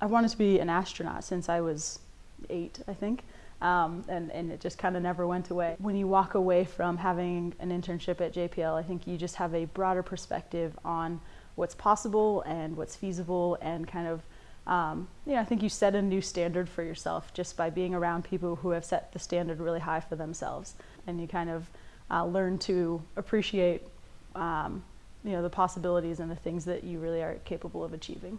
I wanted to be an astronaut since I was eight, I think. Um, and, and it just kind of never went away. When you walk away from having an internship at JPL, I think you just have a broader perspective on what's possible and what's feasible and kind of, um, you know, I think you set a new standard for yourself just by being around people who have set the standard really high for themselves. And you kind of uh, learn to appreciate, um, you know, the possibilities and the things that you really are capable of achieving.